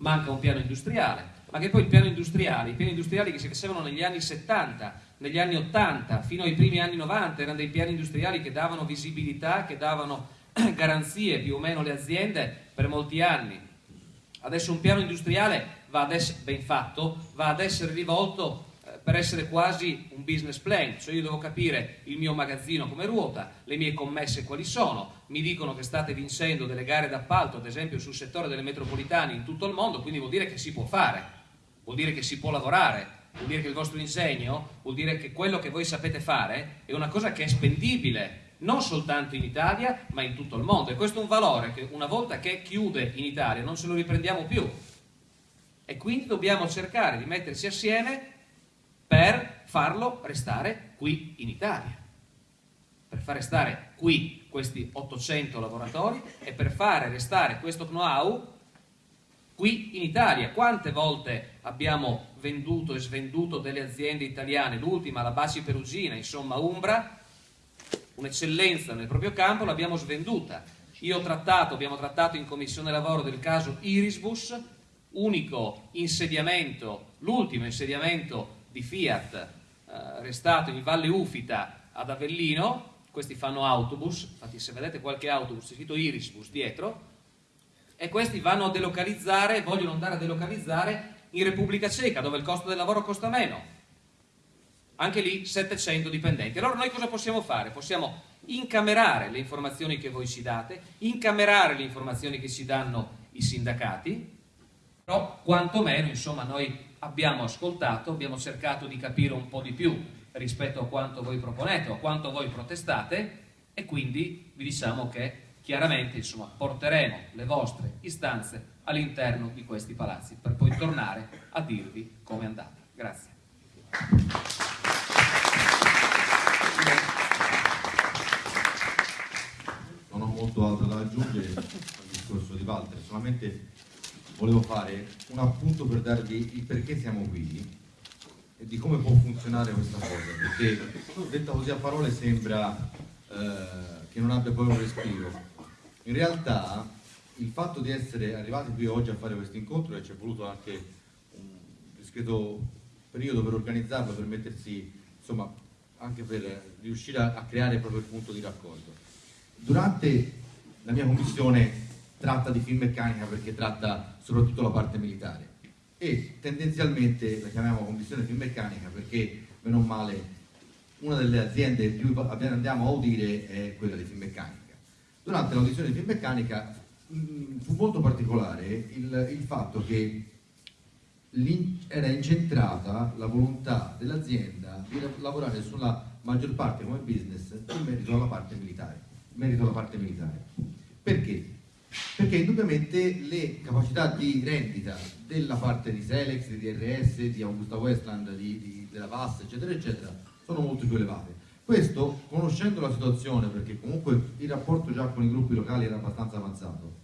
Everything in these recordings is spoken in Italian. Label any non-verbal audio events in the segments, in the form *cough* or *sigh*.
manca un piano industriale, ma che poi il piano industriale, i piani industriali che si facevano negli anni 70, negli anni 80, fino ai primi anni 90, erano dei piani industriali che davano visibilità, che davano *clears throat* garanzie più o meno alle aziende per molti anni. Adesso un piano industriale va ad essere, ben fatto, va ad essere rivolto per essere quasi un business plan, cioè io devo capire il mio magazzino come ruota, le mie commesse quali sono, mi dicono che state vincendo delle gare d'appalto, ad esempio sul settore delle metropolitane in tutto il mondo, quindi vuol dire che si può fare vuol dire che si può lavorare, vuol dire che il vostro insegno, vuol dire che quello che voi sapete fare è una cosa che è spendibile non soltanto in Italia ma in tutto il mondo. E questo è un valore che una volta che chiude in Italia non se lo riprendiamo più. E quindi dobbiamo cercare di mettersi assieme per farlo restare qui in Italia per far restare qui questi 800 lavoratori e per fare restare questo know-how qui in Italia. Quante volte abbiamo venduto e svenduto delle aziende italiane, l'ultima, la Basi Perugina, insomma Umbra, un'eccellenza nel proprio campo, l'abbiamo svenduta. Io ho trattato, abbiamo trattato in commissione lavoro del caso Irisbus, unico insediamento, l'ultimo insediamento di Fiat eh, restato in Valle Ufita ad Avellino, questi fanno autobus, infatti se vedete qualche autobus c'è scritto Irisbus dietro, e questi vanno a delocalizzare, vogliono andare a delocalizzare in Repubblica Ceca, dove il costo del lavoro costa meno. Anche lì 700 dipendenti. Allora noi cosa possiamo fare? Possiamo incamerare le informazioni che voi ci date, incamerare le informazioni che ci danno i sindacati, però quantomeno insomma noi abbiamo ascoltato, abbiamo cercato di capire un po' di più rispetto a quanto voi proponete o a quanto voi protestate e quindi vi diciamo che chiaramente insomma, porteremo le vostre istanze all'interno di questi palazzi per poi tornare a dirvi come è andata. Grazie. Non ho molto altro da aggiungere al discorso di Walter, solamente volevo fare un appunto per darvi il perché siamo qui e di come può funzionare questa cosa, perché detta così a parole sembra eh, che non abbia poi un respiro, in realtà il fatto di essere arrivati qui oggi a fare questo incontro e ci è voluto anche un discreto periodo per organizzarlo, per mettersi, insomma, anche per riuscire a, a creare proprio il punto di raccordo. Durante la mia commissione tratta di film meccanica perché tratta soprattutto la parte militare e tendenzialmente la chiamiamo commissione film meccanica perché, meno male, una delle aziende più andiamo a udire è quella di film meccanica durante l'audizione di Finmeccanica mm, fu molto particolare il, il fatto che era incentrata la volontà dell'azienda di lavorare sulla maggior parte come business in merito alla parte militare. Merito alla parte militare. Perché? Perché indubbiamente le capacità di rendita della parte di Selex, di DRS, di Augusta Westland, di, di, della VAS, eccetera, eccetera, sono molto più elevate. Questo, conoscendo la situazione, perché comunque il rapporto già con i gruppi locali era abbastanza avanzato,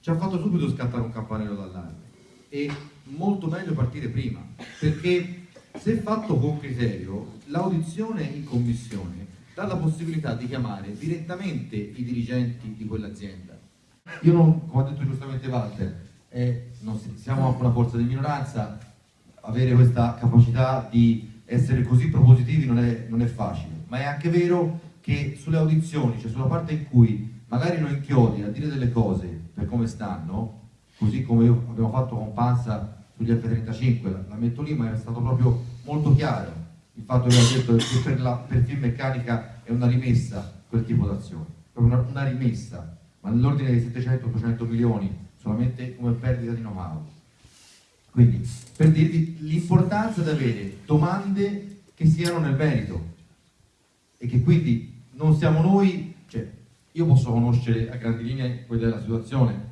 ci ha fatto subito scattare un campanello d'allarme e molto meglio partire prima, perché se fatto con criterio, l'audizione in commissione dà la possibilità di chiamare direttamente i dirigenti di quell'azienda. Io non, come ha detto giustamente Walter, eh, siamo una forza di minoranza, avere questa capacità di essere così propositivi non è, non è facile. Ma è anche vero che sulle audizioni, cioè sulla parte in cui magari noi inchiodi a dire delle cose per come stanno, così come abbiamo fatto con Panza sugli F-35, la, la, metto lì, ma era stato proprio molto chiaro il fatto che ha detto che per, la, per film meccanica è una rimessa quel tipo d'azione, proprio una, una rimessa, ma nell'ordine di 700-800 milioni solamente come perdita di know-how. Quindi, per dirvi l'importanza di avere domande che siano nel merito, e che quindi non siamo noi, cioè io posso conoscere a grandi linee quella della situazione,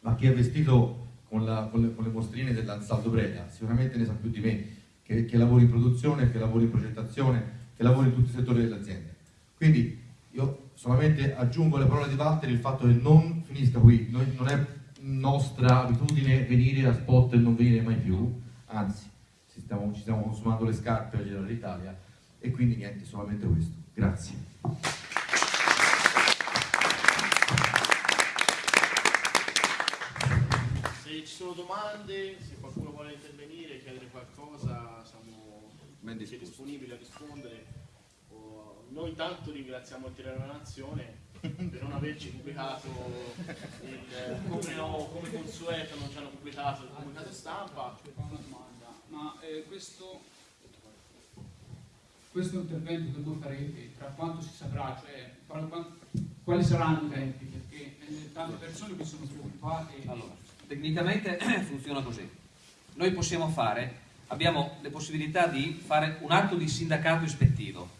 ma chi è vestito con, la, con, le, con le, mostrine dell'Ansaldo Breda sicuramente ne sa più di me, che, che lavori in produzione, che lavori in progettazione, che lavori in tutti i settori dell'azienda. Quindi io solamente aggiungo alle parole di Walter il fatto che non finisca qui, Noi, non è nostra abitudine venire a spot e non venire mai più, anzi stiamo, ci stiamo consumando le scarpe a girare l'Italia e quindi niente, solamente questo. Grazie. Sì, ci sono domande, se qualcuno vuole intervenire, chiedere qualcosa, siamo disponibili a rispondere. Noi intanto ringraziamo il Tirano Nazione per non averci pubblicato il, come, no, come consueto non ci hanno pubblicato il comunicato stampa. Una domanda, ma eh, questo, questo intervento che voi farete, tra quanto si saprà, cioè quali saranno i tempi? Perché eh, tante persone mi sono preoccupate. Allora, tecnicamente *clears throat* funziona così. Noi possiamo fare, abbiamo le possibilità di fare un atto di sindacato ispettivo.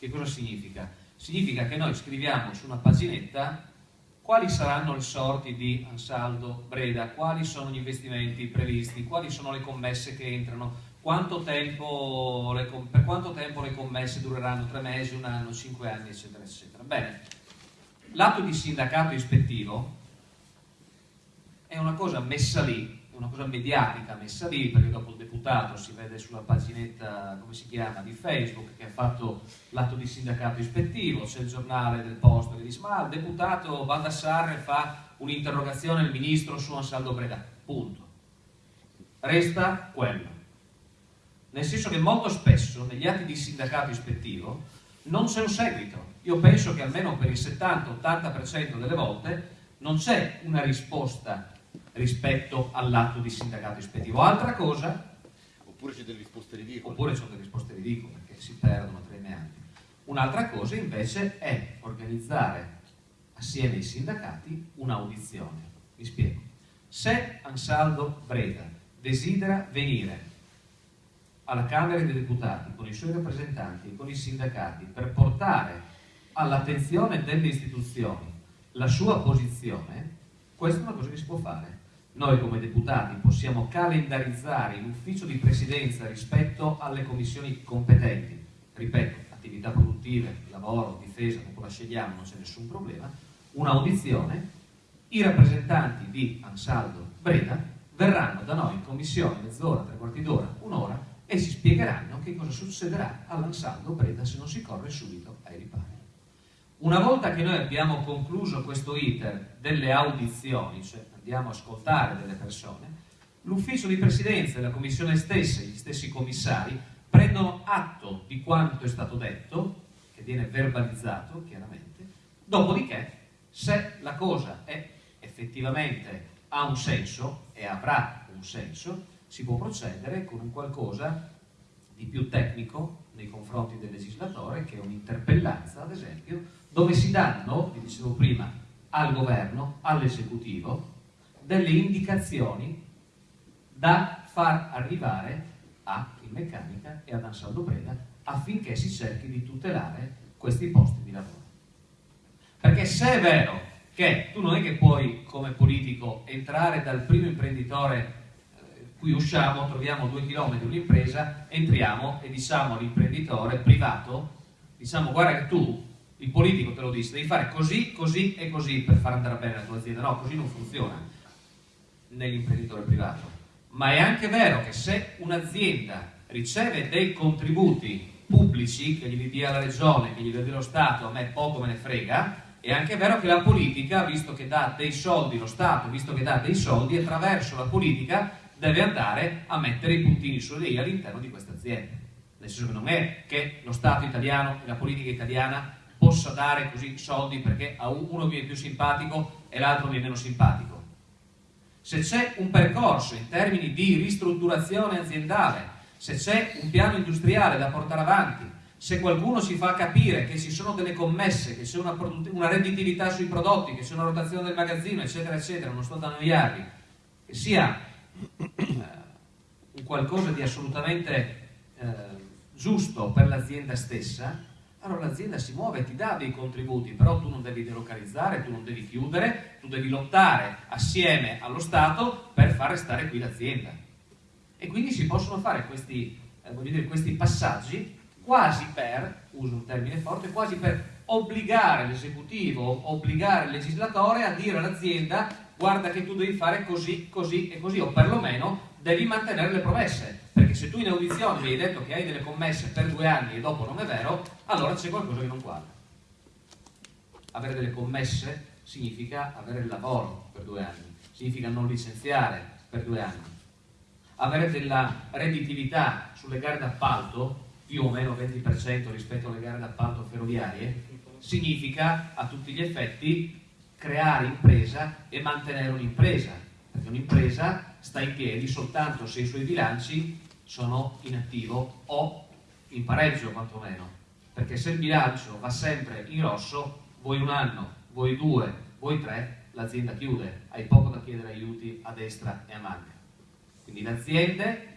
Che cosa significa? Significa che noi scriviamo su una paginetta quali saranno le sorti di Ansaldo Breda, quali sono gli investimenti previsti, quali sono le commesse che entrano, quanto tempo per quanto tempo le commesse dureranno, tre mesi, un anno, cinque anni, eccetera, eccetera. Bene, l'atto di sindacato ispettivo è una cosa messa lì, una cosa mediatica messa lì, perché dopo il deputato si vede sulla paginetta, come si chiama, di Facebook, che ha fatto l'atto di sindacato ispettivo, c'è il giornale del posto che dice, ma il deputato Baldassarre fa un'interrogazione al ministro su Ansaldo Breda, punto. Resta quello nel senso che molto spesso negli atti di sindacato ispettivo non c'è un seguito. Io penso che almeno per il 70-80% delle volte non c'è una risposta rispetto all'atto di sindacato ispettivo. Altra cosa... Oppure c'è delle risposte ridicole. Oppure c'è delle risposte ridicole, che si perdono tra i meandri. Un'altra cosa invece è organizzare assieme ai sindacati un'audizione. Vi spiego. Se Ansaldo Breda desidera venire alla Camera dei Deputati, con i suoi rappresentanti e con i sindacati, per portare all'attenzione delle istituzioni la sua posizione, questa è una cosa che si può fare. Noi come deputati possiamo calendarizzare in ufficio di presidenza rispetto alle commissioni competenti, ripeto, attività produttive, lavoro, difesa, dopo la scegliamo, non c'è nessun problema, un'audizione, i rappresentanti di Ansaldo Breda verranno da noi in commissione mezz'ora, tre quarti d'ora, un'ora, e si spiegheranno che cosa succederà all'Ansaldo Breda se non si corre subito ai ripari. Una volta che noi abbiamo concluso questo iter delle audizioni, cioè andiamo a ascoltare delle persone, l'ufficio di presidenza e la commissione stessa, gli stessi commissari, prendono atto di quanto è stato detto, che viene verbalizzato chiaramente, dopodiché se la cosa è effettivamente ha un senso e avrà un senso, si può procedere con un qualcosa di più tecnico nei confronti del legislatore, che è un'interpellanza, ad esempio, dove si danno, vi dicevo prima, al governo, all'esecutivo, delle indicazioni da far arrivare a in meccanica e ad Ansaldo Breda affinché si cerchi di tutelare questi posti di lavoro. Perché se è vero che tu non è che puoi come politico entrare dal primo imprenditore qui usciamo, troviamo due chilometri un'impresa, entriamo e diciamo all'imprenditore privato, diciamo guarda che tu, il politico te lo dice, devi fare così, così e così per far andare bene la tua azienda. No, così non funziona nell'imprenditore privato. Ma è anche vero che se un'azienda riceve dei contributi pubblici, che gli dia la regione, che gli dia lo Stato, a me poco me ne frega, è anche vero che la politica, visto che dà dei soldi, lo Stato, visto che dà dei soldi, attraverso la politica deve andare a mettere i puntini sulle i all'interno di questa azienda. Nel senso che non è che lo Stato italiano e la politica italiana possa dare così soldi perché a uno viene più simpatico e l'altro viene meno simpatico. Se c'è un percorso in termini di ristrutturazione aziendale, se c'è un piano industriale da portare avanti, se qualcuno si fa capire che ci sono delle commesse, che c'è una, una redditività sui prodotti, che c'è una rotazione del magazzino, eccetera, eccetera, non sto da annoiarvi, che sia un qualcosa di assolutamente eh, giusto per l'azienda stessa, allora l'azienda si muove, ti dà dei contributi, però tu non devi delocalizzare, tu non devi chiudere, tu devi lottare assieme allo Stato per far restare qui l'azienda. E quindi si possono fare questi, eh, dire, questi passaggi quasi per, uso un termine forte, quasi per obbligare l'esecutivo, obbligare il legislatore a dire all'azienda guarda che tu devi fare così, così e così, o perlomeno devi mantenere le promesse, perché se tu in audizione mi hai detto che hai delle commesse per due anni e dopo non è vero, allora c'è qualcosa che non quadra. Avere delle commesse significa avere il lavoro per due anni, significa non licenziare, per due anni. Avere della redditività sulle gare d'appalto, più o meno 20% rispetto alle gare d'appalto ferroviarie, significa a tutti gli effetti creare impresa e mantenere un'impresa, perché un'impresa sta in piedi soltanto se i suoi bilanci sono in attivo o in pareggio quantomeno, perché se il bilancio va sempre in rosso, vuoi un anno, vuoi due, vuoi tre, l'azienda chiude, hai poco da chiedere aiuti a destra e a manca. Quindi le aziende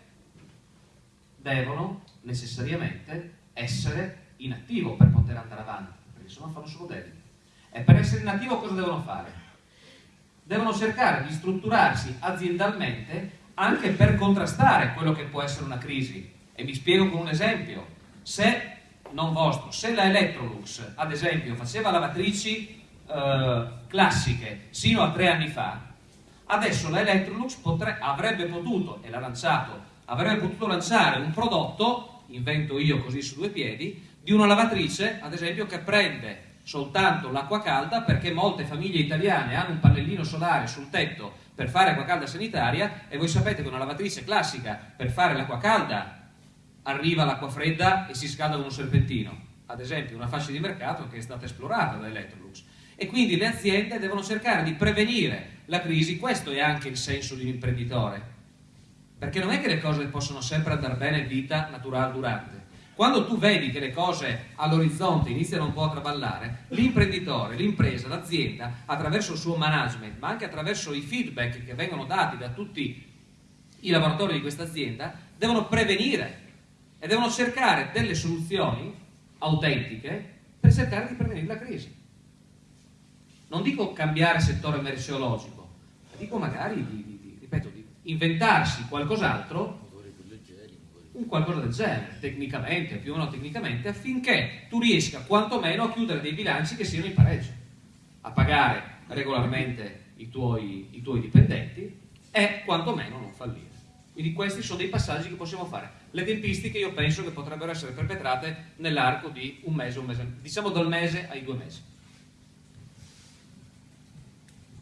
devono necessariamente essere in attivo per poter andare avanti, perché se no fanno solo debiti. E per essere in attivo cosa devono fare? Devono cercare di strutturarsi aziendalmente anche per contrastare quello che può essere una crisi. E vi spiego con un esempio. Se, non vostro, se la Electrolux, ad esempio, faceva lavatrici eh, classiche sino a tre anni fa, adesso la Electrolux avrebbe potuto, e l'ha lanciato, avrebbe potuto lanciare un prodotto, invento io così su due piedi, di una lavatrice, ad esempio, che prende soltanto l'acqua calda perché molte famiglie italiane hanno un pannellino solare sul tetto per fare acqua calda sanitaria e voi sapete che una lavatrice classica per fare l'acqua calda arriva l'acqua fredda e si scalda con un serpentino, ad esempio una fascia di mercato che è stata esplorata da Electrolux. E quindi le aziende devono cercare di prevenire la crisi, questo è anche il senso di un imprenditore, perché non è che le cose possono sempre andare bene vita naturale durante. Quando tu vedi che le cose all'orizzonte iniziano un po' a traballare, l'imprenditore, l'impresa, l'azienda, attraverso il suo management, ma anche attraverso i feedback che vengono dati da tutti i lavoratori di questa azienda, devono prevenire e devono cercare delle soluzioni autentiche per cercare di prevenire la crisi. Non dico cambiare settore merceologico, ma dico magari di, di, di, ripeto, di inventarsi qualcos'altro un qualcosa del genere, tecnicamente, più o meno tecnicamente, affinché tu riesca quantomeno a chiudere dei bilanci che siano in pareggio, a pagare regolarmente i tuoi, i tuoi dipendenti e quantomeno non fallire. Quindi questi sono dei passaggi che possiamo fare. Le tempistiche io penso che potrebbero essere perpetrate nell'arco di un mese, un mese, diciamo dal mese ai due mesi.